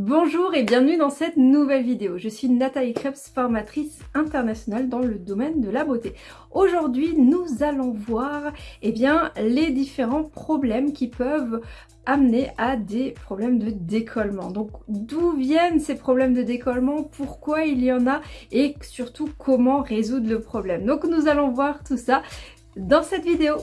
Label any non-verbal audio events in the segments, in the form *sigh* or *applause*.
Bonjour et bienvenue dans cette nouvelle vidéo. Je suis Nathalie Krebs, formatrice internationale dans le domaine de la beauté. Aujourd'hui, nous allons voir eh bien, les différents problèmes qui peuvent amener à des problèmes de décollement. Donc d'où viennent ces problèmes de décollement, pourquoi il y en a? Et surtout comment résoudre le problème? Donc nous allons voir tout ça dans cette vidéo.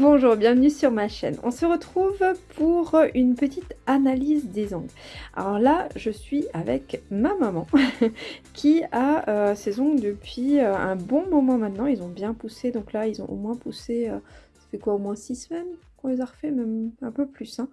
Bonjour, bienvenue sur ma chaîne. On se retrouve pour une petite analyse des ongles. Alors là, je suis avec ma maman *laughs* qui a euh, ses ongles depuis euh, un bon moment maintenant. Ils ont bien poussé, donc là, ils ont au moins poussé, euh, ça fait quoi, au moins 6 semaines qu'on les a refait, même un peu plus. Hein.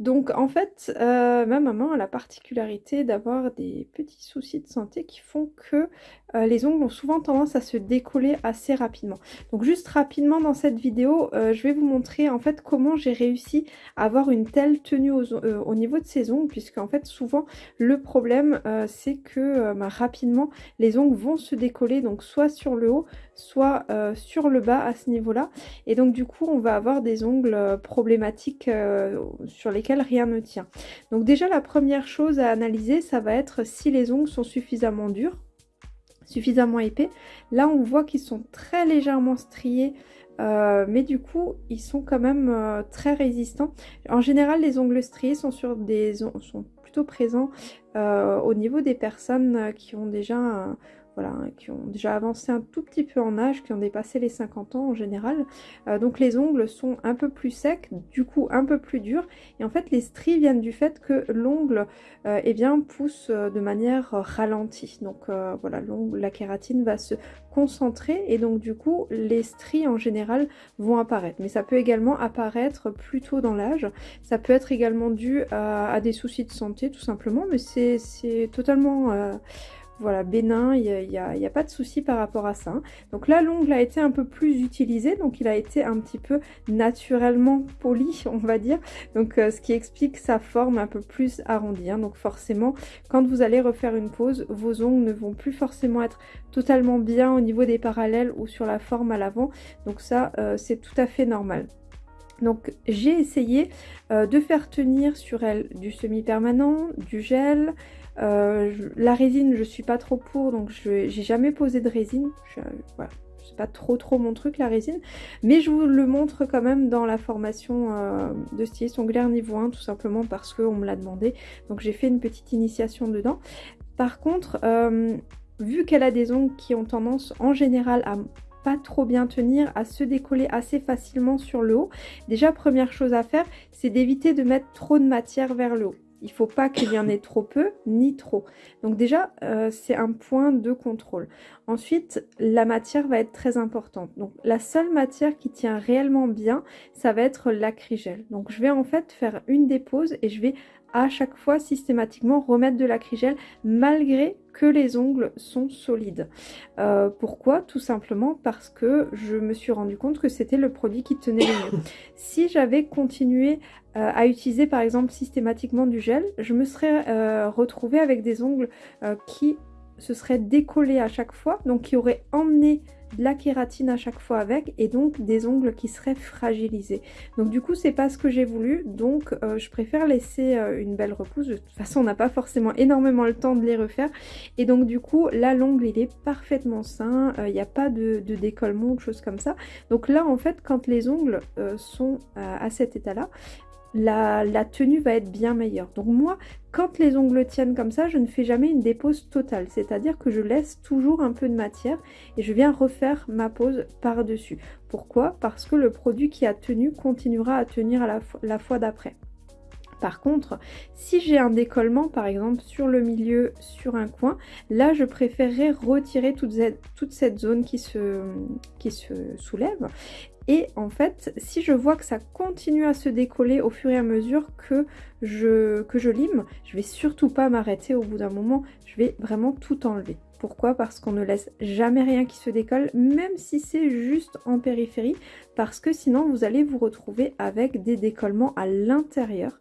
Donc en fait, euh, ma maman a la particularité d'avoir des petits soucis de santé qui font que euh, les ongles ont souvent tendance à se décoller assez rapidement. Donc juste rapidement dans cette vidéo, euh, je vais vous montrer en fait comment j'ai réussi à avoir une telle tenue au niveau de ces ongles, puisque en fait souvent le problème c'est que bah, rapidement les ongles vont se décoller, donc soit sur le haut, soit sur le bas à ce niveau-là. Et donc du coup on va avoir des ongles problématiques sur les rien ne tient. Donc déjà la première chose à analyser, ça va être si les ongles sont suffisamment durs, suffisamment épais. Là on voit qu'ils sont très légèrement striés, euh, mais du coup ils sont quand même euh, très résistants. En général les ongles striés sont, sur des, sont plutôt présents euh, au niveau des personnes qui ont déjà un, voilà, hein, qui ont déjà avancé un tout petit peu en âge, qui ont dépassé les 50 ans en général. Euh, donc les ongles sont un peu plus secs, du coup un peu plus durs. Et en fait les stries viennent du fait que l'ongle euh, eh bien, pousse euh, de manière ralentie. Donc voilà, la kératine va se concentrer et donc du coup les stries en général vont apparaître. Mais ça peut également apparaître plus tôt dans l'âge. Ça peut être également dû à, des soucis de santé tout simplement, mais c'est totalement voilà, bénin, il n'y a, pas de souci par rapport à ça. Donc là, l'ongle a été un peu plus utilisé, donc il a été un petit peu naturellement poli, *laughs* on va dire. Donc euh, ce qui explique sa forme un peu plus arrondie. Hein. Donc forcément, quand vous allez refaire une pose, vos ongles ne vont plus forcément être totalement bien au niveau des parallèles ou sur la forme à l'avant. Donc ça, euh, c'est tout à fait normal. Donc j'ai essayé euh, de faire tenir sur elle du semi-permanent, du gel, euh, la résine, je suis pas trop pour, donc j'ai jamais posé de résine. Je, voilà, c'est pas trop trop mon truc la résine, mais je vous le montre quand même dans la formation euh, de styliste onglaire niveau 1, tout simplement parce qu'on me l'a demandé. Donc j'ai fait une petite initiation dedans. Par contre, vu qu'elle a des ongles qui ont tendance en général à pas trop bien tenir, à se décoller assez facilement sur le haut. Déjà, première chose à faire, c'est d'éviter de mettre trop de matière vers le haut. Il faut pas qu'il y en ait trop peu ni trop. Donc déjà, euh, c'est un point de contrôle. Ensuite, la matière va être très importante. Donc la seule matière qui tient réellement bien, ça va être l'acrygel. Donc je vais en fait faire une dépose et je vais à chaque fois systématiquement remettre de l'acrygel malgré que les ongles sont solides. Euh, pourquoi? Tout simplement parce que je me suis rendu compte que c'était le produit qui tenait le mieux. *coughs* si j'avais continué euh, à utiliser par exemple systématiquement du gel, je me serais euh, retrouvée avec des ongles qui se seraient décollés à chaque fois, donc qui auraient emmené de la kératine à chaque fois avec et donc des ongles qui seraient fragilisés. Donc du coup c'est pas ce que j'ai voulu donc euh, je préfère laisser euh, une belle repousse. De toute façon on n'a pas forcément énormément le temps de les refaire et donc du coup là l'ongle il est parfaitement sain, euh, il n'y a pas de, décollement ou de choses comme ça. Donc là en fait quand les ongles sont à cet état là la, tenue va être bien meilleure. Donc moi, quand les ongles tiennent comme ça, je ne fais jamais une dépose totale. C'est-à-dire que je laisse toujours un peu de matière et je viens refaire ma pose par-dessus. Pourquoi? Parce que le produit qui a tenu continuera à tenir la, fois d'après. Par contre, si j'ai un décollement, par exemple sur le milieu, sur un coin, là je préférerais retirer toute cette, zone qui se soulève et en fait, si je vois que ça continue à se décoller au fur et à mesure que je, que je lime, je vais surtout pas m'arrêter au bout d'un moment, je vais vraiment tout enlever. Pourquoi? Parce qu'on ne laisse jamais rien qui se décolle, même si c'est juste en périphérie, parce que sinon vous allez vous retrouver avec des décollements à l'intérieur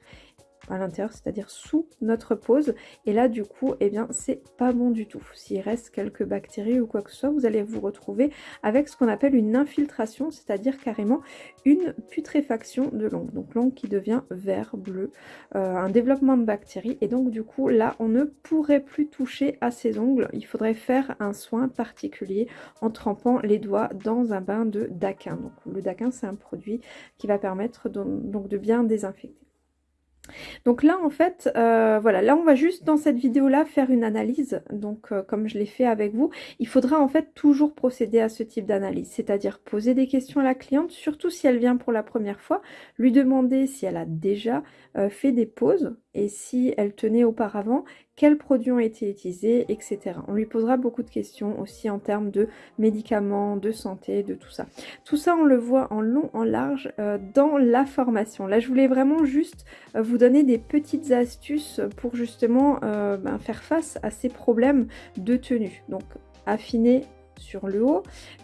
à l'intérieur, c'est-à-dire sous notre pose. Et là, du coup, eh bien, c'est pas bon du tout. S'il reste quelques bactéries ou quoi que ce soit, vous allez vous retrouver avec ce qu'on appelle une infiltration, c'est-à-dire carrément une putréfaction de l'ongle. Donc l'ongle qui devient vert, bleu, euh, un développement de bactéries. Et donc du coup, là, on ne pourrait plus toucher à ces ongles. Il faudrait faire un soin particulier en trempant les doigts dans un bain de daquin. Donc le daquin, c'est un produit qui va permettre donc de bien désinfecter. Donc là, en fait, euh, voilà, là, on va juste dans cette vidéo-là faire une analyse. Donc, euh, comme je l'ai fait avec vous, il faudra en fait toujours procéder à ce type d'analyse, c'est-à-dire poser des questions à la cliente, surtout si elle vient pour la première fois, lui demander si elle a déjà euh, fait des pauses et si elle tenait auparavant, quels produits ont été utilisés, etc. On lui posera beaucoup de questions aussi en termes de médicaments, de santé, de tout ça. Tout ça, on le voit en long, en large euh, dans la formation. Là, je voulais vraiment juste euh, vous donner des petites astuces pour justement euh, ben, faire face à ces problèmes de tenue. Donc, affiner sur le haut,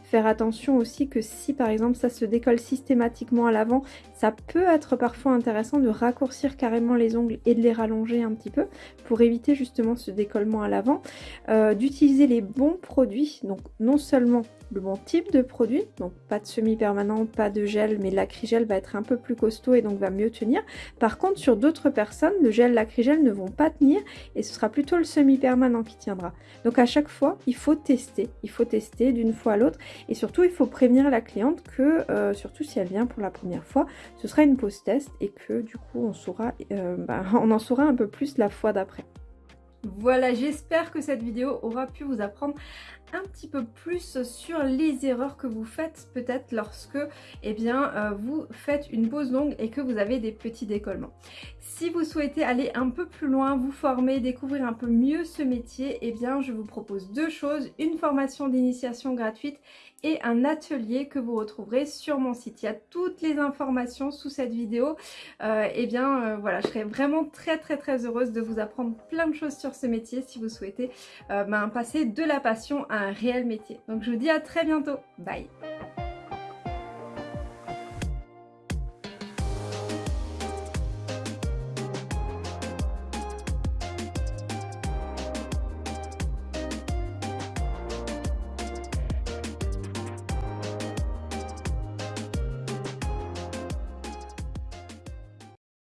Faire attention aussi que si par exemple ça se décolle systématiquement à l'avant, ça peut être parfois intéressant de raccourcir carrément les ongles et de les rallonger un petit peu pour éviter justement ce décollement à l'avant. Euh, d'utiliser les bons produits, donc non seulement le bon type de produit, donc pas de semi-permanent, pas de gel, mais l'acrygel va être un peu plus costaud et donc va mieux tenir. Par contre, sur d'autres personnes, le gel, l'acrygel ne vont pas tenir et ce sera plutôt le semi-permanent qui tiendra. Donc à chaque fois, il faut tester, il faut tester d'une fois à l'autre et surtout, il faut prévenir la cliente que, euh, surtout si elle vient pour la première fois, ce sera une pause test et que du coup, on, saura, euh, bah, *laughs* on en saura un peu plus la fois d'après. Voilà, j'espère que cette vidéo aura pu vous apprendre un petit peu plus sur les erreurs que vous faites peut-être lorsque eh bien, euh, vous faites une pause longue et que vous avez des petits décollements. Si vous souhaitez aller un peu plus loin, vous former, découvrir un peu mieux ce métier, eh bien je vous propose deux choses, une formation d'initiation gratuite et un atelier que vous retrouverez sur mon site. Il y a toutes les informations sous cette vidéo. Euh, et eh bien euh, voilà, je serais vraiment très très très heureuse de vous apprendre plein de choses sur ce métier si vous souhaitez euh, ben, passer de la passion à un réel métier. Donc je vous dis à très bientôt. Bye